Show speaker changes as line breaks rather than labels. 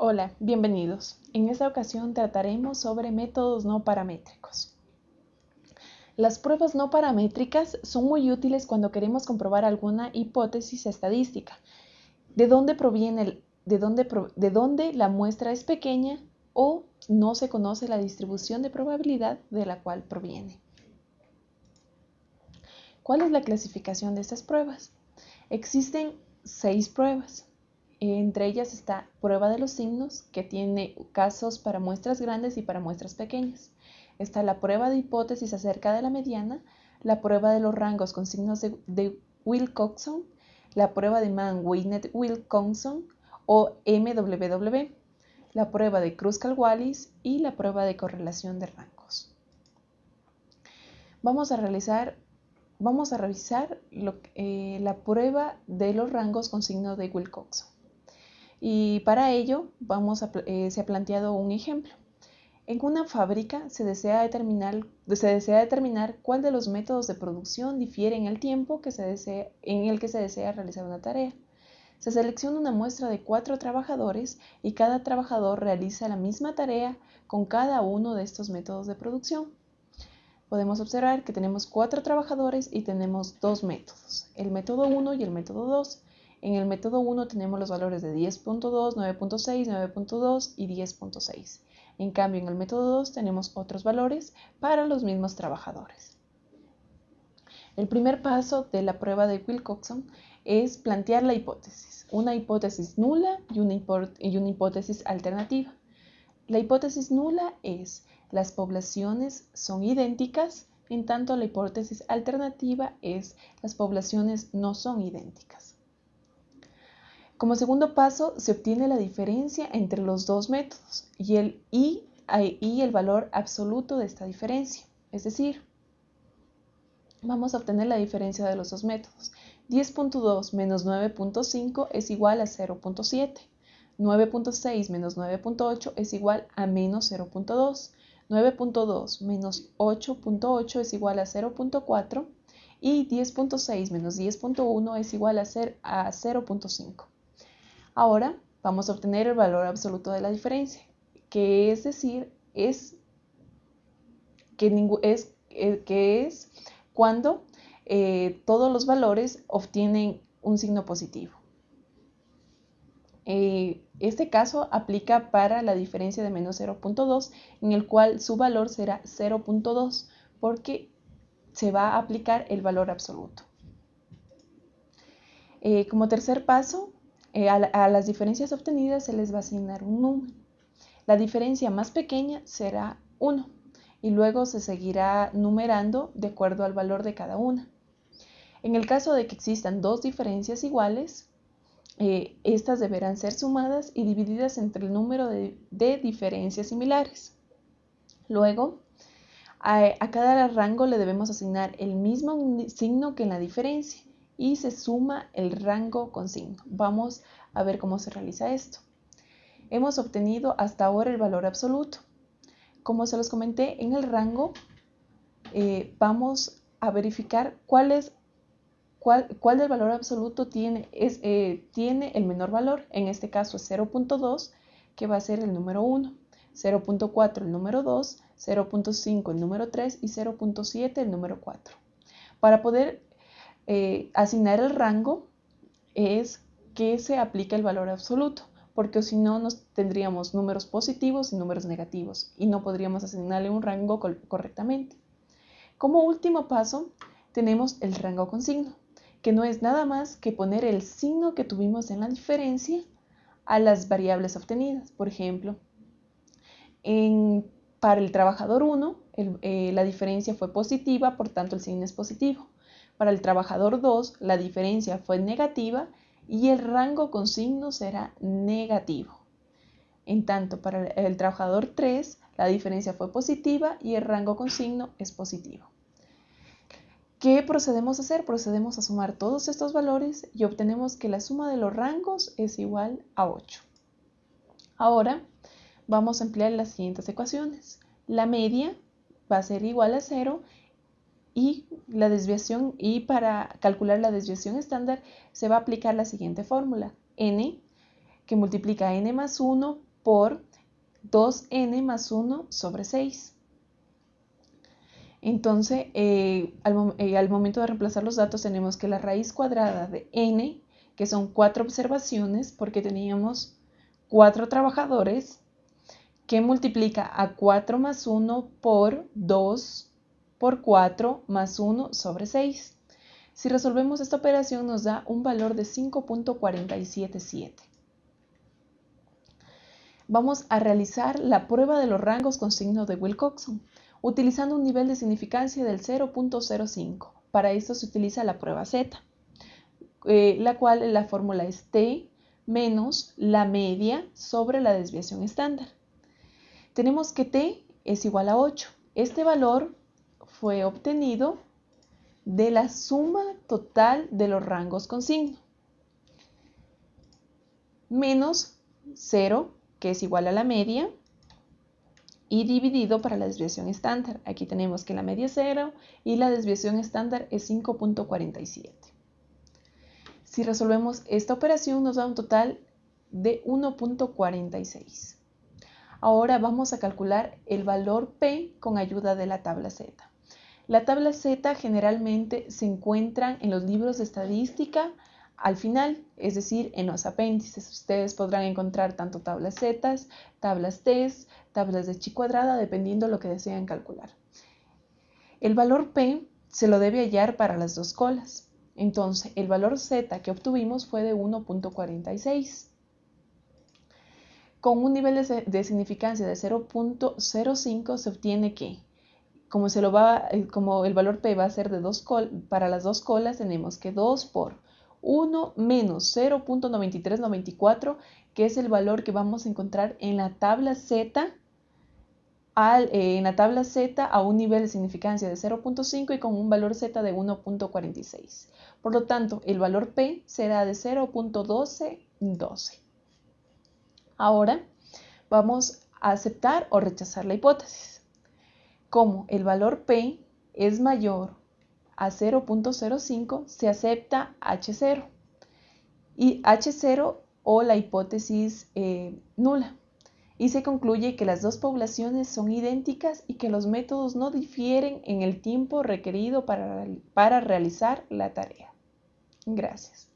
Hola, bienvenidos. En esta ocasión trataremos sobre métodos no paramétricos. Las pruebas no paramétricas son muy útiles cuando queremos comprobar alguna hipótesis estadística, de dónde proviene de dónde, de dónde la muestra es pequeña o no se conoce la distribución de probabilidad de la cual proviene. ¿Cuál es la clasificación de estas pruebas? Existen seis pruebas. Entre ellas está prueba de los signos, que tiene casos para muestras grandes y para muestras pequeñas. Está la prueba de hipótesis acerca de la mediana, la prueba de los rangos con signos de, Wilcoxon, la prueba de Mann-Weinert-Wilcoxon o MWW, la prueba de Kruskal-Wallis y la prueba de correlación de rangos. Vamos a realizar vamos a revisar eh, la prueba de los rangos con signo de Wilcoxon. Y para ello vamos eh, se ha planteado un ejemplo. En una fábrica se desea, determinar, se desea determinar cuál de los métodos de producción difiere en el tiempo que se desea, en el que se desea realizar una tarea. Se selecciona una muestra de cuatro trabajadores y cada trabajador realiza la misma tarea con cada uno de estos métodos de producción podemos observar que tenemos cuatro trabajadores y tenemos dos métodos, el método 1 y el método 2. En el método 1 tenemos los valores de 10.2, 9.6, 9.2 y 10.6. En cambio, en el método 2 tenemos otros valores para los mismos trabajadores. El primer paso de la prueba de Wilcoxon es plantear la hipótesis, una hipótesis nula y una, y una hipótesis alternativa. La hipótesis nula es las poblaciones son idénticas, en tanto la hipótesis alternativa es las poblaciones no son idénticas. Como segundo paso, se obtiene la diferencia entre los dos métodos y el, y, y el valor absoluto de esta diferencia. Es decir, vamos a obtener la diferencia de los dos métodos. 10.2 menos 9.5 es igual a 0.7. 9.6 menos 9.8 es igual a menos 0.2. 9.2 menos 8.8 es igual a 0.4 y 10.6 menos 10.1 es igual a, 0.5. Ahora vamos a obtener el valor absoluto de la diferencia, que es decir, es que, es, eh, es cuando eh, todos los valores obtienen un signo positivo. Eh, este caso aplica para la diferencia de menos 0.2, en el cual su valor será 0.2 porque se va a aplicar el valor absoluto. Como tercer paso, eh, a, las diferencias obtenidas se les va a asignar un número. La diferencia más pequeña será 1 y luego se seguirá numerando de acuerdo al valor de cada una. En el caso de que existan dos diferencias iguales, eh, estas deberán ser sumadas y divididas entre el número de, diferencias similares. Luego, a, cada rango le debemos asignar el mismo signo que en la diferencia y se suma el rango con signo. Vamos a ver cómo se realiza esto. Hemos obtenido hasta ahora el valor absoluto. Como se los comenté, en el rango eh, vamos a verificar cuál es ¿Cuál, del valor absoluto tiene, es, eh, tiene el menor valor? En este caso es 0.2, que va a ser el número 1, 0.4 el número 2, 0.5 el número 3 y 0.7 el número 4. Para poder eh, asignar el rango es que se aplica el valor absoluto, porque si no nos tendríamos números positivos y números negativos y no podríamos asignarle un rango correctamente. Como último paso, tenemos el rango con signo que no es nada más que poner el signo que tuvimos en la diferencia a las variables obtenidas. Por ejemplo, para el trabajador 1, eh, la diferencia fue positiva, por tanto el signo es positivo. Para el trabajador 2, la diferencia fue negativa y el rango con signo será negativo. En tanto, para el trabajador 3, la diferencia fue positiva y el rango con signo es positivo. ¿Qué procedemos a hacer? Procedemos a sumar todos estos valores y obtenemos que la suma de los rangos es igual a 8. Ahora vamos a emplear las siguientes ecuaciones. La media va a ser igual a 0 y la desviación y para calcular la desviación estándar se va a aplicar la siguiente fórmula. n que multiplica n más 1 por 2n más 1 sobre 6. Entonces, eh, eh, al, momento de reemplazar los datos tenemos que la raíz cuadrada de n, que son cuatro observaciones, porque teníamos cuatro trabajadores, que multiplica a 4 más 1 por 2 por 4 más 1 sobre 6. Si resolvemos esta operación nos da un valor de 5.477. Vamos a realizar la prueba de los rangos con signo de Wilcoxon utilizando un nivel de significancia del 0.05. Para esto se utiliza la prueba Z, eh, la cual la fórmula es T menos la media sobre la desviación estándar. Tenemos que T es igual a 8. Este valor fue obtenido de la suma total de los rangos con signo. Menos 0, que es igual a la media, y dividido para la desviación estándar. Aquí tenemos que la media es 0 y la desviación estándar es 5.47. Si resolvemos esta operación nos da un total de 1.46. Ahora vamos a calcular el valor P con ayuda de la tabla Z. La tabla Z generalmente se encuentra en los libros de estadística al final, es decir, en los apéndices. Ustedes podrán encontrar tanto tablas Z, tablas T, tablas de chi cuadrada, dependiendo de lo que desean calcular. El valor P se lo debe hallar para las dos colas. Entonces, el valor Z que obtuvimos fue de 1.46. Con un nivel de, significancia de 0.05 se obtiene que, eh, como el valor P va a ser de dos para las dos colas, tenemos que 2 por 1 menos 0.9394, que es el valor que vamos a encontrar en la tabla Z, eh, en la tabla Z a un nivel de significancia de 0.5 y con un valor Z de 1.46. Por lo tanto, el valor P será de 0.1212. Ahora vamos a aceptar o rechazar la hipótesis. Como el valor P es mayor a 0.05 se acepta H0 y H0 o la hipótesis eh, nula y se concluye que las dos poblaciones son idénticas y que los métodos no difieren en el tiempo requerido para, para realizar la tarea. Gracias.